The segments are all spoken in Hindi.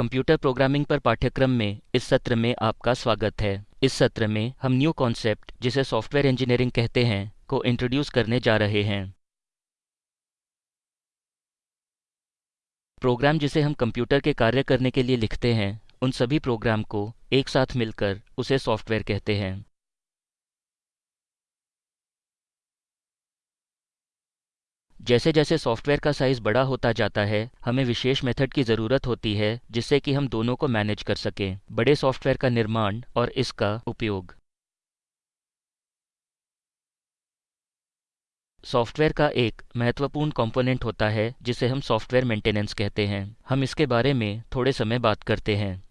कंप्यूटर प्रोग्रामिंग पर पाठ्यक्रम में इस सत्र में आपका स्वागत है। इस सत्र में हम न्यू कॉन्सेप्ट, जिसे सॉफ्टवेयर इंजीनियरिंग कहते हैं, को इंट्रोड्यूस करने जा रहे हैं। प्रोग्राम जिसे हम कंप्यूटर के कार्य करने के लिए लिखते हैं, उन सभी प्रोग्राम को एक साथ मिलकर उसे सॉफ्टवेयर कहते हैं। जैसे जैसे सॉफ्टवेयर का साइज़ बड़ा होता जाता है, हमें विशेष मेथड की ज़रूरत होती है, जिससे कि हम दोनों को मैनेज कर सकें, बड़े सॉफ्टवेयर का निर्माण और इसका उपयोग। सॉफ्टवेयर का एक महत्वपूर्ण कंपोनेंट होता है, जिसे हम सॉफ्टवेयर मेंटेनेंस कहते हैं। हम इसके बारे में थोड़े समय बात करते हैं।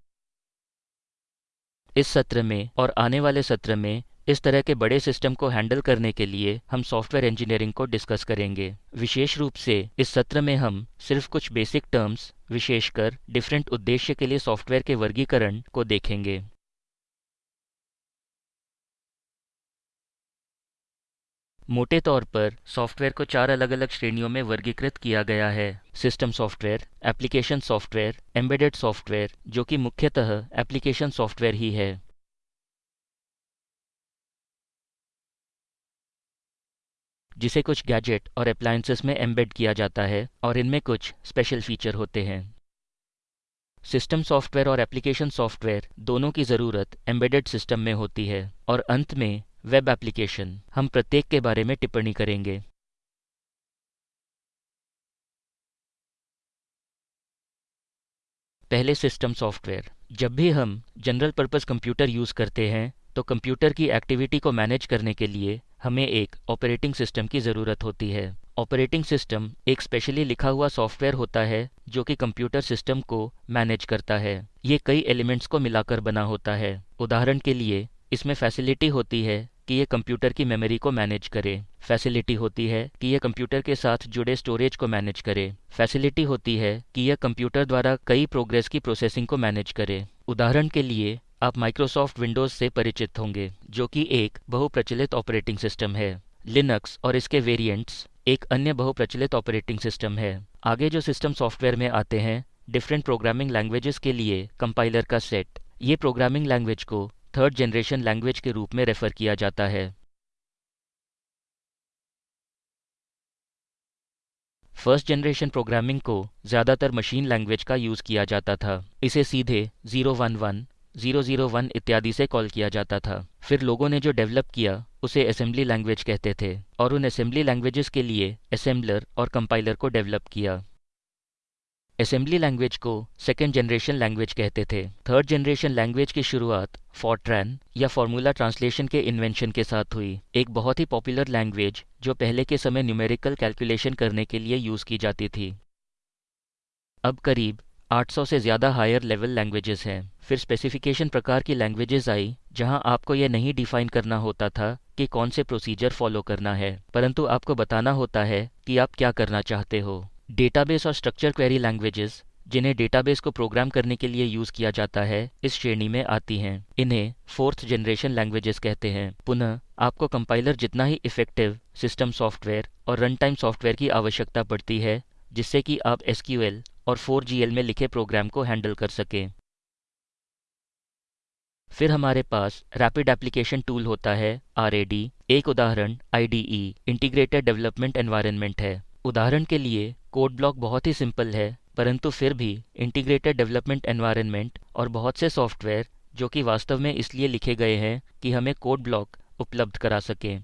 इस सत्र में और आने वाले सत्र में इस तरह के बड़े सिस्टम को हैंडल करने के लिए हम सॉफ्टवेयर इंजीनियरिंग को डिस्कस करेंगे। विशेष रूप से इस सत्र में हम सिर्फ़ कुछ बेसिक टर्म्स, विशेषकर डिफरेंट उद्देश्य के लिए सॉफ्टवेयर के वर्गीकरण को देखेंगे। मोटे तौर पर, सॉफ्टवेयर को चार अलग अलग श्रेणियों में वर्गीकृत किया गया है। System software, application software, embedded software, जो कि मुख्यतः एप्लीकेशन सॉफ्टवेयर ही है। जिसे कुछ गैजेट और अप्लायंसेस में एम्बेड किया जाता है और इनमें कुछ स्पेशल फीचर होते हैं। सिस्टम सॉफ्टवेयर और एप्लीकेशन सॉफ्टवेयर दोनों की ज़रूरत एम्बेडेड सिस्टम में होती है और अंत में वेब एप्लीकेशन हम प्रत्येक के बारे में टिप्पणी करेंगे। पहले सिस्टम सॉफ्टवेयर जब भी हम जनरल पर्पस कंप्यूटर यूज़ करते हैं तो कंप्यूटर की एक्टिविटी को मैनेज करने के लिए हमें एक ऑपरेटिंग सिस्टम की ज़रूरत होती है। ऑपरेटिंग सिस्टम एक स्पेशली लिखा हुआ सॉफ्टवेयर होता है, जो कि कंप्यूटर सिस्टम को मैनेज करता है। ये कई एलिमेंट्स को मिलाकर बना होता है। उदाहरण के लिए, इसमें फैसिलिटी होती है कि ये कंप्यूटर की मेमोरी को मैनेज करे। फैसिलिटी होती है कि यह कंप्यूटर के साथ जुड़े स्टोरेज को मैनेज करे। फैसिलिटी होती है कि यह कंप्यूटर द्वारा कई प्रोग्रेस की प्रोसेसिंग को मैनेज करे। उदाहरण के लिए आप माइक्रोसॉफ्ट विंडोज़ से परिचित होंगे, जो कि एक बहुप्रचलित ऑपरेटिंग सिस्टम है। लिनक्स और इसके वेरिएंट्स एक अन्य बहुप्रचलित ऑपरेटिंग सिस्टम है। आगे जो सिस्टम सॉफ्टवेयर में आते हैं डिफरेंट प्रोग्रामिंग लैंग्वेजेस के लिए कंपाइलर का सेट ये प्रोग्रामिंग लैंग्वेज को थर्ड जनरेशन लैंग्वेज के रूप में रेफर किया जाता है। फ़र्स्ट जनरेशन प्रोग्रामिंग को ज़्यादातर मशीन लैंग्वेज का यूज़ किया जाता था। इसे सीधे 011 001 इत्यादि से कॉल किया जाता था। फिर लोगों ने जो डेवलप किया, उसे असेंबली लैंग्वेज कहते थे और उन असेंबली लैंग्वेजेस के लिए असेंबलर और कंपाइलर को डेवलप किया। असेंबली लैंग्वेज को सेकेंड जनरेशन लैंग्वेज कहते थे। थर्ड जनरेशन लैंग्वेज की शुरुआत फॉर्ट्रैन या फॉर्मूला ट्रांसलेशन के इन्वेंशन के साथ हुई। एक बहुत ही पॉपुलर लैंग्वेज, जो पहले के समय न्यूमेरिकल कैलकुलेशन करने के लिए यूज़ की जाती थी। अब करीब 800 से ज़्यादा हायर लेवल लैंग्वेजेस हैं। फिर स्पेसिफिकेशन प्रकार की लैंग्वेजेस आई, जहाँ आपको यह नहीं डिफाइन करना होता था कि कौन से प्रोसीजर फॉलो करना है, परंतु आपको बताना होता है कि आप क्या करना चाहते हो। डेटाबेस और स्ट्रक्चर क्वेरी लैंग्वेजेस जिन्हें डेटाबेस को प्रोग्राम करने के लिए यूज़ किया जाता है, इस श्रेणी में आती हैं। इन्हें फोर्थ जनरेशन लैंग्वेजेस कहते हैं। पुनः, आपको कंपाइलर जितना ही इफ़ेक्टिव सिस्टम सॉफ्टवेयर और रन टाइम सॉफ्टवेयर की आवश्यकता पड़ती है जिससे कि आप एसक्यूएल और 4GL में लिखे प्रोग्राम को हैंडल कर सकें। फिर हमारे पास रैपिड एप्लीकेशन टूल होता है आर एक उदाहरण आई इंटीग्रेटेड डेवलपमेंट एनवायरनमेंट है। उदाहरण के लिए, कोड ब्लॉक बहुत ही सिंपल है, परंतु फिर भी इंटीग्रेटेड डेवलपमेंट एनवायरनमेंट और बहुत से सॉफ्टवेयर, जो कि वास्तव में इसलिए लिखे गए हैं कि हमें कोड ब्लॉक उपलब्ध करा सकें।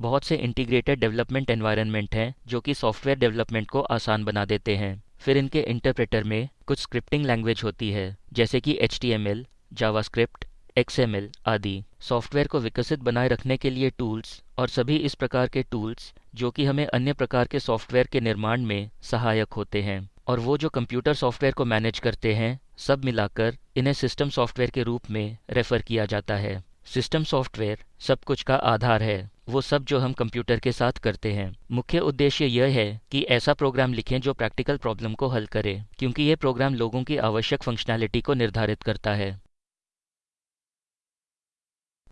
बहुत से इंटीग्रेटेड डेवलपमेंट एनवायरनमेंट हैं, जो कि सॉफ्टवेयर डेवलपमेंट को आसान बना देते हैं। फिर इनके इंटरप्रेटर में कुछ स्क्रिप्टिंग लैंग्वेज होती है, जैसे कि H T M L Java JavaScript XML आदि। सॉफ्टवेयर को विकसित बनाए रखने के लिए टूल्स और सभी इस प्रकार के टूल्स जो कि हमें अन्य प्रकार के सॉफ्टवेयर के निर्माण में सहायक होते हैं। और वो जो कंप्यूटर सॉफ्टवेयर को मैनेज करते हैं, सब मिलाकर इन्हें सिस्टम सॉफ्टवेयर के रूप में रेफर किया जाता है। सिस्टम सॉफ्टवेयर सब कुछ का आधार है। वो सब जो हम कंप्यूटर के साथ करते हैं। मुख्य उद्देश्य यह है कि ऐसा प्रोग्राम लिखें जो प्रैक्टिकल प्रॉब्लम को हल करे, क्योंकि यह प्रोग्राम लोगों की आवश्यक फंक्शनैलिटी को निर्धारित करता है।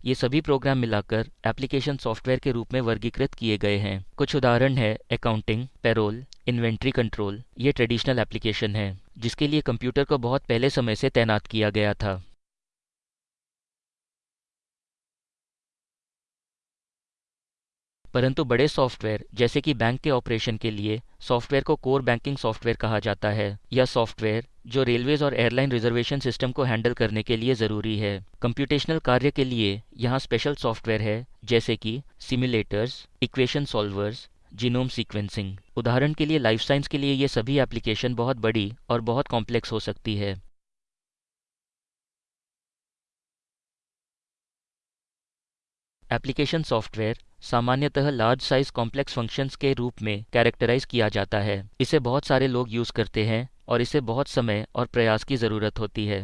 ये सभी प्रोग्राम मिलाकर एप्लीकेशन सॉफ्टवेयर के रूप में वर्गीकृत किए गए हैं। कुछ उदाहरण है अकाउंटिंग पेरोल इन्वेंट्री कंट्रोल ये ट्रेडिशनल एप्लीकेशन है, जिसके लिए कंप्यूटर को बहुत पहले समय से तैनात किया गया था। परंतु बड़े सॉफ्टवेयर, जैसे कि बैंक के ऑपरेशन के लिए, सॉफ्टवेयर को कोर बैंकिंग सॉफ्टवेयर कहा जाता है या सॉफ्टवेयर, जो रेलवेज और एयरलाइन रिजर्वेशन सिस्टम को हैंडल करने के लिए ज़रूरी है। कंप्यूटेशनल कार्य के लिए यहाँ स्पेशल सॉफ्टवेयर है, जैसे कि simulators equation solvers, genome sequencing. उदाहरण के लिए लाइफ साइंस के लिए ये सभी एप्लीकेशन बहुत बड़ी और बहुत कॉम्प्लेक्स हो सकती है। एप्लीकेशन सॉफ्टवेयर सामान्यतः लार्ज साइज़ कॉम्प्लेक्स फ़ंक्शंस के रूप में कैरेक्टराइज किया जाता है। इसे बहुत सारे लोग यूज़ करते हैं और इसे बहुत समय और प्रयास की ज़रूरत होती है।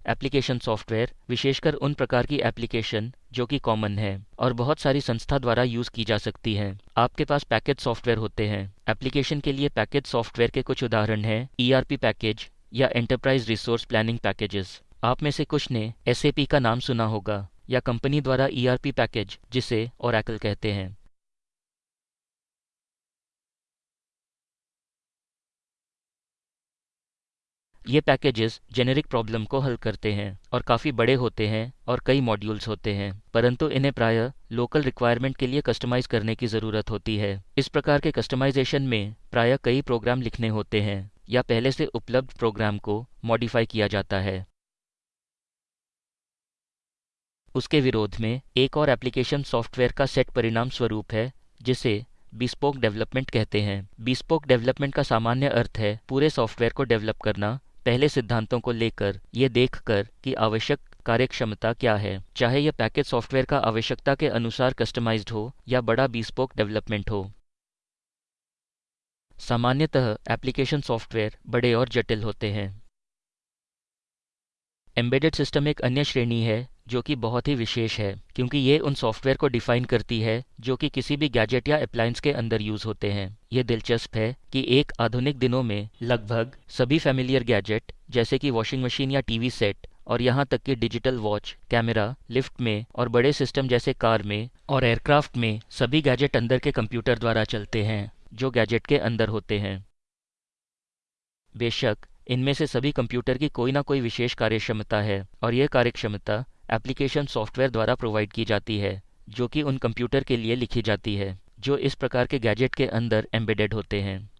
एप्लीकेशन सॉफ्टवेयर विशेषकर उन प्रकार की एप्लीकेशन जो कि कॉमन है और बहुत सारी संस्था द्वारा यूज़ की जा सकती है। आपके पास पैकेज सॉफ्टवेयर होते हैं। एप्लीकेशन के लिए पैकेज सॉफ्टवेयर के कुछ उदाहरण हैं। ईआरपी पैकेज या एंटरप्राइज रिसोर्स प्लानिंग पैकेजेस आप में से कुछ ने एस का नाम सुना होगा, या कंपनी द्वारा ईआरपी पैकेज, जिसे ओरेकल कहते हैं। ये पैकेजेस जेनेरिक प्रॉब्लम को हल करते हैं, और काफ़ी बड़े होते हैं, और कई मॉड्यूल्स होते हैं, परंतु इन्हें प्रायः लोकल रिक्वायरमेंट के लिए कस्टमाइज करने की ज़रूरत होती है। इस प्रकार के कस्टमाइजेशन में प्रायः कई प्रोग्राम लिखने होते हैं, या पहले से उपलब्ध प्रोग्राम को मॉडिफाई किया जाता है। उसके विरोध में एक और एप्लीकेशन सॉफ्टवेयर का सेट परिणाम स्वरूप है, जिसे बिस्पोक डेवलपमेंट कहते हैं। बिस्पोक डेवलपमेंट का सामान्य अर्थ है पूरे सॉफ्टवेयर को डेवलप करना, पहले सिद्धांतों को लेकर ये देखकर कि आवश्यक कार्यक्षमता क्या है। चाहे यह पैकेज सॉफ्टवेयर का आवश्यकता के अनुसार कस्टमाइज्ड हो या बड़ा बिस्पोक डेवलपमेंट हो। सामान्यतः एप्लीकेशन सॉफ्टवेयर बड़े और जटिल होते हैं। एम्बेडेड सिस्टम एक अन्य श्रेणी है जो कि बहुत ही विशेष है, क्योंकि ये उन सॉफ्टवेयर को डिफाइन करती है, जो कि किसी भी गैजेट या अप्लायंस के अंदर यूज़ होते हैं। ये दिलचस्प है कि एक आधुनिक दिनों में लगभग सभी फैमिलियर गैजेट जैसे कि वॉशिंग मशीन या टीवी सेट और यहाँ तक कि डिजिटल वॉच कैमरा लिफ्ट में, और बड़े सिस्टम जैसे कार में, और एयरक्राफ्ट में सभी गैजेट अंदर के कंप्यूटर द्वारा चलते हैं, जो गैजेट के अंदर होते हैं। बेशक, इनमें से सभी कंप्यूटर की कोई ना कोई विशेष कार्यक्षमता है, और यह कार्यक्षमता एप्लीकेशन सॉफ्टवेयर द्वारा प्रोवाइड की जाती है, जो कि उन कंप्यूटर के लिए लिखी जाती है, जो इस प्रकार के गैजेट के अंदर एम्बेडेड होते हैं।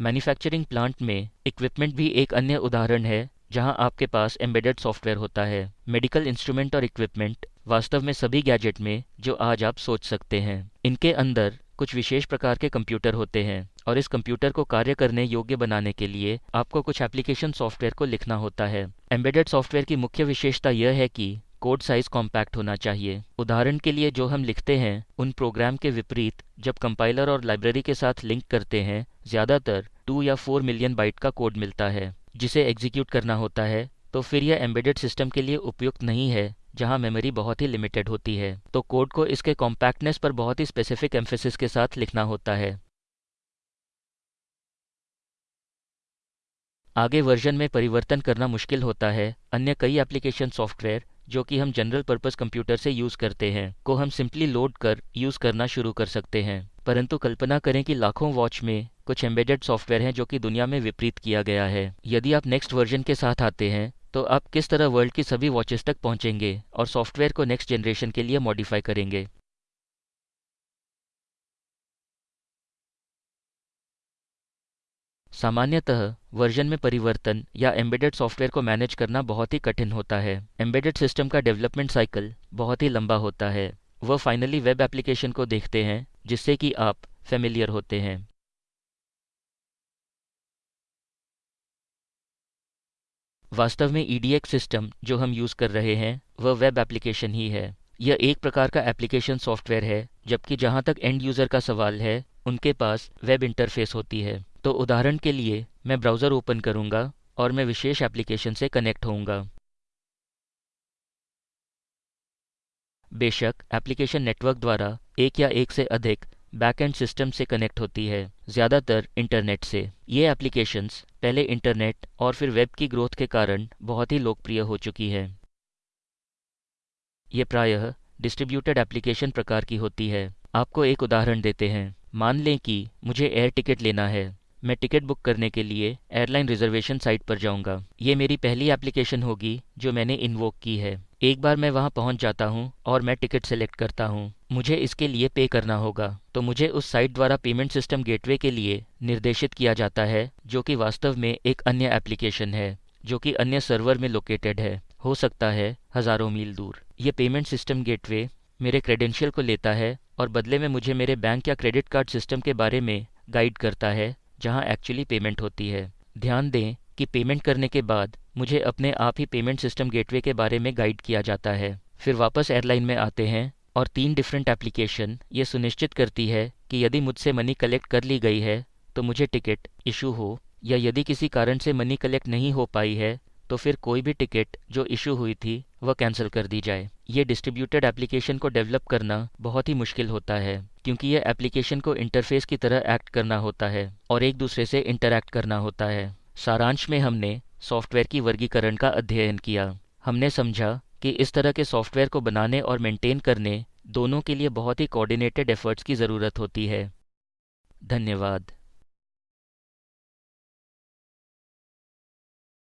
मैन्युफैक्चरिंग प्लांट में इक्विपमेंट भी एक अन्य उदाहरण है, जहाँ आपके पास एम्बेडेड सॉफ्टवेयर होता है। मेडिकल इंस्ट्रूमेंट और इक्विपमेंट वास्तव में सभी गैजेट में जो आज आप सोच सकते हैं। इनके अंदर कुछ विशेष प्रकार के कंप्यूटर होते हैं और इस कंप्यूटर को कार्य करने योग्य बनाने के लिए आपको कुछ एप्लीकेशन सॉफ्टवेयर को लिखना होता है। एम्बेडेड सॉफ्टवेयर की मुख्य विशेषता यह है कि कोड साइज़ कॉम्पैक्ट होना चाहिए। उदाहरण के लिए जो हम लिखते हैं, उन प्रोग्राम के विपरीत जब कंपाइलर और लाइब्रेरी के साथ लिंक करते हैं, ज़्यादातर टू या फोर मिलियन बाइट का कोड मिलता है, जिसे एग्जीक्यूट करना होता है तो फिर यह एम्बेडेड सिस्टम के लिए उपयुक्त नहीं है। जहाँ मेमोरी बहुत ही लिमिटेड होती है तो कोड को इसके कॉम्पैक्टनेस पर बहुत ही स्पेसिफिक एम्फेसिस के साथ लिखना होता है। आगे वर्जन में परिवर्तन करना मुश्किल होता है, अन्य कई एप्लीकेशन सॉफ्टवेयर जो कि हम जनरल पर्पस कंप्यूटर से यूज़ करते हैं, को हम सिंपली लोड कर यूज़ करना शुरू कर सकते हैं। परंतु कल्पना करें कि लाखों वॉच में कुछ एम्बेडेड सॉफ्टवेयर हैं जो कि दुनिया में विपरीत किया गया है। यदि आप नेक्स्ट वर्जन के साथ आते हैं तो आप किस तरह वर्ल्ड की सभी वॉचेस तक पहुँचेंगे और सॉफ्टवेयर को नेक्स्ट जनरेशन के लिए मॉडिफाई करेंगे? सामान्यतः वर्जन में परिवर्तन या एम्बेडेड सॉफ्टवेयर को मैनेज करना बहुत ही कठिन होता है। एम्बेडेड सिस्टम का डेवलपमेंट साइकिल बहुत ही लंबा होता है। वह फाइनली वेब एप्लीकेशन को देखते हैं, जिससे कि आप फेमिलियर होते हैं। वास्तव में ईडीएक्स सिस्टम जो हम यूज़ कर रहे हैं, वह वेब एप्लीकेशन ही है। यह एक प्रकार का एप्लीकेशन सॉफ्टवेयर है, जबकि जहाँ तक एंड यूज़र का सवाल है, उनके पास वेब इंटरफेस होती है। तो उदाहरण के लिए, मैं ब्राउज़र ओपन करूँगा, और मैं विशेष एप्लीकेशन से कनेक्ट होऊँगा। बेशक एप्लीकेशन नेटवर्क द्वारा एक या एक से अधिक बैकएंड सिस्टम से कनेक्ट होती है, ज़्यादातर इंटरनेट से। ये एप्लीकेशंस पहले इंटरनेट और फिर वेब की ग्रोथ के कारण बहुत ही लोकप्रिय हो चुकी है। ये प्रायः डिस्ट्रीब्यूटेड एप्लीकेशन प्रकार की होती है। आपको एक उदाहरण देते हैं। मान लें कि मुझे एयर टिकट लेना है। मैं टिकट बुक करने के लिए एयरलाइन रिजर्वेशन साइट पर जाऊँगा। ये मेरी पहली एप्लीकेशन होगी जो मैंने इन्वोक की है। एक बार मैं वहाँ पहुँच जाता हूँ और मैं टिकट सेलेक्ट करता हूँ। मुझे इसके लिए पे करना होगा। तो मुझे उस साइट द्वारा पेमेंट सिस्टम गेटवे के लिए निर्देशित किया जाता है, जो कि वास्तव में एक अन्य एप्लीकेशन है, जो कि अन्य सर्वर में लोकेटेड है। हो सकता है हज़ारों मील दूर। ये पेमेंट सिस्टम गेटवे मेरे क्रेडेंशियल को लेता है और बदले में मुझे मेरे बैंक या क्रेडिट कार्ड सिस्टम के बारे में गाइड करता है, जहाँ एक्चुअली पेमेंट होती है। ध्यान दें कि पेमेंट करने के बाद मुझे अपने आप ही पेमेंट सिस्टम गेटवे के बारे में गाइड किया जाता है। फिर वापस एयरलाइन में आते हैं और तीन डिफरेंट एप्लीकेशन ये सुनिश्चित करती है कि यदि मुझसे मनी कलेक्ट कर ली गई है तो मुझे टिकट इशू हो, या यदि किसी कारण से मनी कलेक्ट नहीं हो पाई है तो फिर कोई भी टिकट जो इशू हुई थी, वह कैंसिल कर दी जाए। ये डिस्ट्रीब्यूटेड एप्लीकेशन को डेवलप करना बहुत ही मुश्किल होता है, क्योंकि यह एप्लीकेशन को इंटरफेस की तरह एक्ट करना होता है और एक दूसरे से इंटरैक्ट करना होता है। सारांश में हमने सॉफ्टवेयर की वर्गीकरण का अध्ययन किया। हमने समझा कि इस तरह के सॉफ्टवेयर को बनाने और मेंटेन करने दोनों के लिए बहुत ही कोऑर्डिनेटेड एफर्ट्स की ज़रूरत होती है। धन्यवाद।